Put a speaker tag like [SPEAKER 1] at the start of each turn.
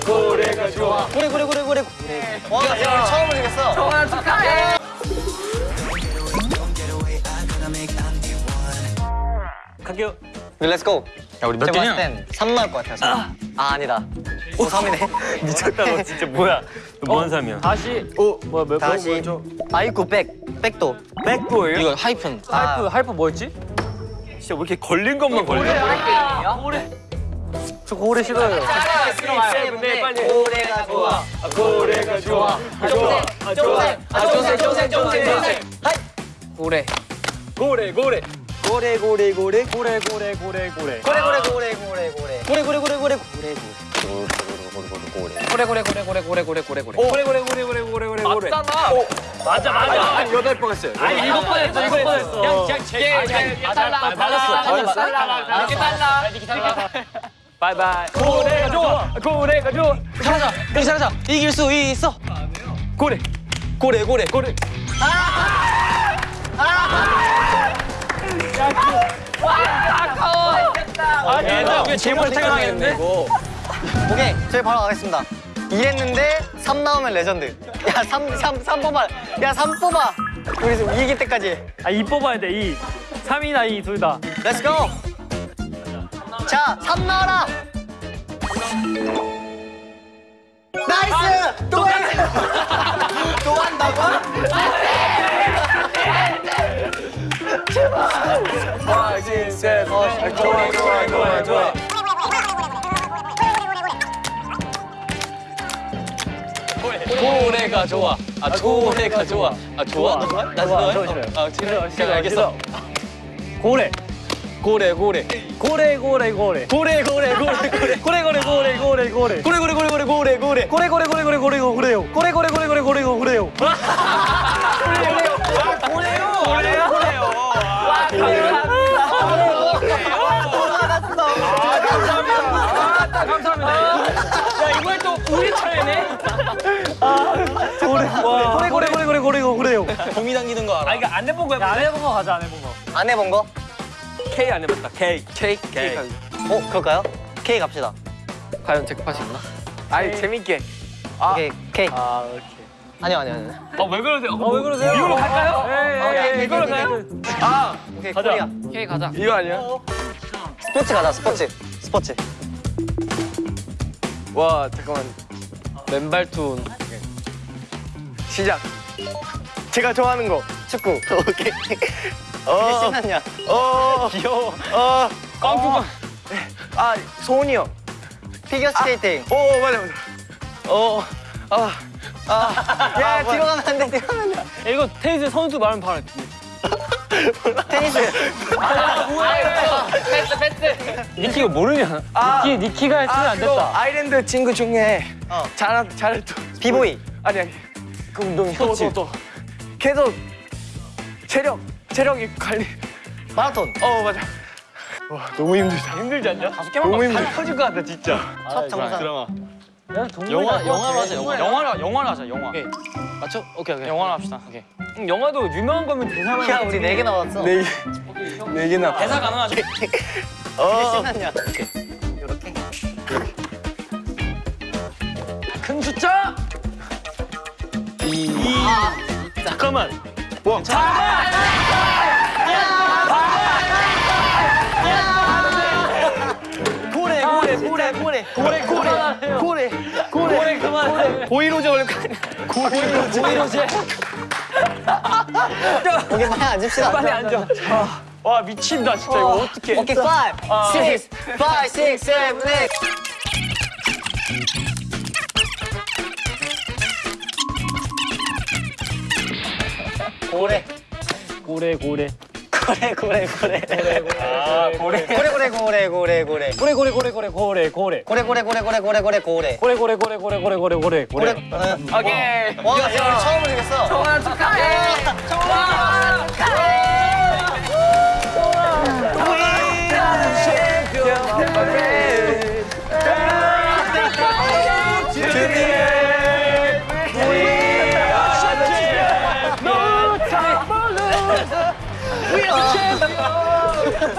[SPEAKER 1] 고래가 좋아.
[SPEAKER 2] 고래 고래 고래 고래 고래. 와, 야, 처음 울리겠어.
[SPEAKER 1] 정아 축하해.
[SPEAKER 3] 갈게요.
[SPEAKER 2] 렛츠 고.
[SPEAKER 3] 야 우리 몇 개냐?
[SPEAKER 2] 봤을 땐3 나올 것 같아요. 3. 아, 아니다. 오, 3이네.
[SPEAKER 3] 미쳤다 너 진짜 뭐야? 너뭔 삼이야?
[SPEAKER 1] 다시
[SPEAKER 3] 어 뭐야 몇
[SPEAKER 2] 다시. 아이쿠 백. 백도.
[SPEAKER 3] 백도예요?
[SPEAKER 2] 이거 하이픈.
[SPEAKER 1] 하이프 하이프 뭐였지?
[SPEAKER 3] 진짜 왜 이렇게 걸린 것만 걸려?
[SPEAKER 1] 고래.
[SPEAKER 2] 저 고래 싫어요.
[SPEAKER 1] 세븐데 빨리.
[SPEAKER 2] 고래가 좋아.
[SPEAKER 1] 고래가 좋아. 좋아. 아 좋아. 아 좋세 좋세 좋세 좋세.
[SPEAKER 2] 고래.
[SPEAKER 1] 고래 고래.
[SPEAKER 2] 고래 고래 고래.
[SPEAKER 1] 고래 고래 고래 고래.
[SPEAKER 2] 고래 고래 고래 고래 고래. 고래 고래 고래 고래 고래 고래.
[SPEAKER 1] 고래 고래 고래 고래 고래 고래 고래 고래.
[SPEAKER 3] 고래 고래 고래 고래 고래 고래 고래.
[SPEAKER 1] 맞잖아.
[SPEAKER 3] 맞아 맞아.
[SPEAKER 1] 아니 여덟 번 했어요.
[SPEAKER 3] 아니 일곱 번 했어 일곱 번 했어.
[SPEAKER 1] 그냥 그냥 제일 달라 달라 달라 달라 이렇게 달라.
[SPEAKER 3] bye bye.
[SPEAKER 1] 고래가 좋아. 고래가 좋아.
[SPEAKER 2] 잘하자. 여기. 이길 수 있어.
[SPEAKER 1] 고래.
[SPEAKER 2] 고래 고래.
[SPEAKER 1] 고래.
[SPEAKER 3] 아 얘들아 우리 제목 생각하겠는데?
[SPEAKER 2] 오케이. 저희 바로 가겠습니다. 이랬는데 3 나오면 레전드. 야, 3 3 3 뽑아. 야, 3 뽑아. 우리 지금 이길 때까지.
[SPEAKER 3] 아이 뽑아야 돼 이. 3이나 2 둘 다.
[SPEAKER 2] let's go. 자, 3 나와라. nice! 또 해! 또 한다고?
[SPEAKER 1] 하나 둘셋 좋아 좋아 좋아 좋아. 고래가 좋아. 아 고래가 좋아. 아 좋아? 나 좋아해? 아 싫어 알겠어.
[SPEAKER 3] 고래.
[SPEAKER 1] 고래 고래.
[SPEAKER 3] 고래 고래 고래.
[SPEAKER 2] 고래, 고래, 고래, 고래.
[SPEAKER 3] 고래 고래 고래 고래 고래.
[SPEAKER 2] 고래, 고래, 고래, 고래, 고래, 고래.
[SPEAKER 3] 고래 고래 고래 고래 고래 고래요. 고래 고래 고래 고래 고래 고래요. 야 이번엔 또 우리 차례네.
[SPEAKER 2] 고래, 고래,
[SPEAKER 3] 고래 고래 고래 고래 고래요.
[SPEAKER 2] 봄이 당기는 거 알아?
[SPEAKER 3] 아 이거 안 해본 거야? 안 해본 거 가자 안 해본 거.
[SPEAKER 2] 안 해본 거?
[SPEAKER 3] K 안 해봤다. K.
[SPEAKER 2] K?
[SPEAKER 3] K.
[SPEAKER 2] 어, 그럴까요? K 갑시다.
[SPEAKER 1] 과연 잭팟이 있나? 아니 재밌게.
[SPEAKER 2] 오케이, K.
[SPEAKER 3] 아 오케이.
[SPEAKER 2] 아니요, 아니요, 아니요.
[SPEAKER 3] 어왜 그러세요? 어 왜 그러세요? 이걸로 갈까요?
[SPEAKER 2] 오케이,
[SPEAKER 3] 예, 이걸로
[SPEAKER 2] 오케이,
[SPEAKER 3] 가요?
[SPEAKER 1] 아
[SPEAKER 2] 오케이,
[SPEAKER 3] 가자.
[SPEAKER 2] 코리아.
[SPEAKER 1] 오케이 가자. 이거 아니야?
[SPEAKER 2] 스포츠 가자, 스포츠. 스포츠.
[SPEAKER 1] 와 잠깐만. 맨발 툰. 시작. 제가 좋아하는 거.
[SPEAKER 2] 축구. 오케이. 왜
[SPEAKER 1] 어.
[SPEAKER 2] 신났냐?
[SPEAKER 1] 어.
[SPEAKER 3] 귀여워.
[SPEAKER 1] 어.
[SPEAKER 3] 꽝뚜껑.
[SPEAKER 1] 아 소은이요.
[SPEAKER 2] 피겨 스케이팅.
[SPEAKER 1] 오 맞아 맞아. 어. 아.
[SPEAKER 2] 아, 야, 뒤로 가면 안 돼, 뒤로 가면 안 돼.
[SPEAKER 3] 이거 테니스 선수 말하면 바로
[SPEAKER 2] 테니스.
[SPEAKER 1] 패스 패스.
[SPEAKER 3] 니키가 모르냐?
[SPEAKER 1] 아.
[SPEAKER 3] 니키 니키가 했으면 안
[SPEAKER 1] 그거
[SPEAKER 3] 됐다.
[SPEAKER 1] 아일랜드 친구 중에
[SPEAKER 2] 어.
[SPEAKER 1] 잘 잘했던
[SPEAKER 2] 비보이.
[SPEAKER 1] 아니 아니.
[SPEAKER 3] 그 운동
[SPEAKER 1] 또, 또, 또. 계속 체력 체력이 관리.
[SPEAKER 2] 마라톤.
[SPEAKER 1] 어 맞아. 와 너무 힘들다.
[SPEAKER 3] 힘들지 않냐? 다섯 개만
[SPEAKER 1] 너무
[SPEAKER 3] 봐.
[SPEAKER 1] 힘들어.
[SPEAKER 3] 터질 것 같다 진짜.
[SPEAKER 2] 첫 정상.
[SPEAKER 1] 드라마.
[SPEAKER 3] 영화
[SPEAKER 1] 영화로 하자, 영화.
[SPEAKER 3] 영화로 영화로 하자 영화.
[SPEAKER 1] 오케이. 맞죠? 오케이 오케이.
[SPEAKER 3] 영화로 합시다. 오케이. 음, 영화도 유명한 거면 대사만.
[SPEAKER 2] 야, 우리 네 개 나왔어.
[SPEAKER 1] 네 개. 네 개 나.
[SPEAKER 3] 대사 가능하죠?
[SPEAKER 2] 왜
[SPEAKER 1] 어.
[SPEAKER 2] 신났냐? 이렇게.
[SPEAKER 3] 큰 숫자. 이. 잠깐만.
[SPEAKER 1] 와.
[SPEAKER 2] 고래, 고래, 고래. 고래
[SPEAKER 1] 고래 고래 고래
[SPEAKER 3] 그만.
[SPEAKER 1] 보이로제 거
[SPEAKER 2] 고래, 고래. 오케이, 빨리 앉읍시다.
[SPEAKER 3] 빨리 앉아. 와 미친다 진짜 이거 어떻게?
[SPEAKER 2] 오케이, 5, 6, 5, 6, 7, 8. 고래.
[SPEAKER 3] 고래 고래.
[SPEAKER 2] 고래, 고래, 고래.
[SPEAKER 3] 아 고래.
[SPEAKER 2] 고래, 고래, 고래, 고래, 고래.
[SPEAKER 3] 고래 고래 고래 고래 고래 고래.
[SPEAKER 2] 고래, 고래, 고래, 고래, 고래, 고래, 고래.
[SPEAKER 3] 고래 고래 고래 고래 고래 고래 고래
[SPEAKER 2] 고래.
[SPEAKER 3] 고래.
[SPEAKER 1] 오케이.
[SPEAKER 2] 와, 야, 우리 처음 울리겠어.
[SPEAKER 1] 정아 축하해. 정아
[SPEAKER 3] 뭐야?